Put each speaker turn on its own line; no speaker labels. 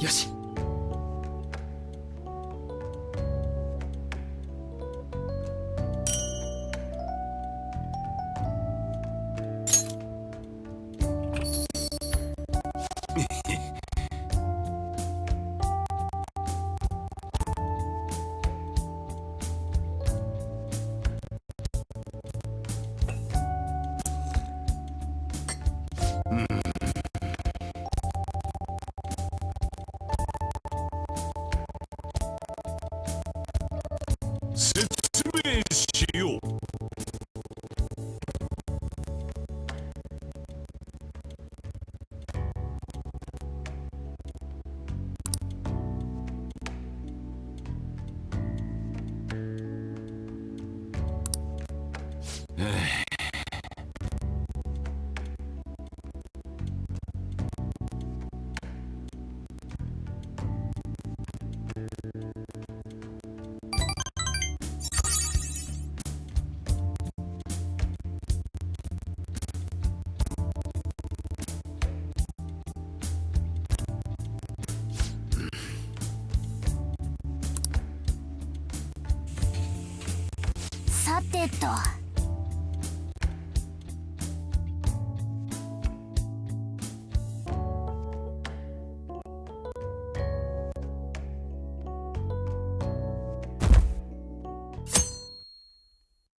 よし。
さてと。